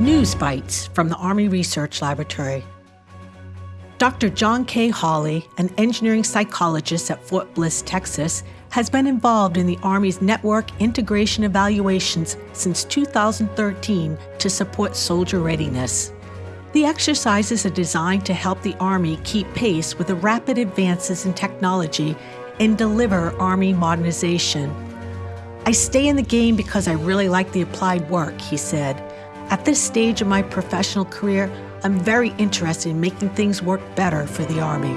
News Bites from the Army Research Laboratory. Dr. John K. Hawley, an engineering psychologist at Fort Bliss, Texas, has been involved in the Army's network integration evaluations since 2013 to support soldier readiness. The exercises are designed to help the Army keep pace with the rapid advances in technology and deliver Army modernization. I stay in the game because I really like the applied work, he said. At this stage of my professional career, I'm very interested in making things work better for the Army.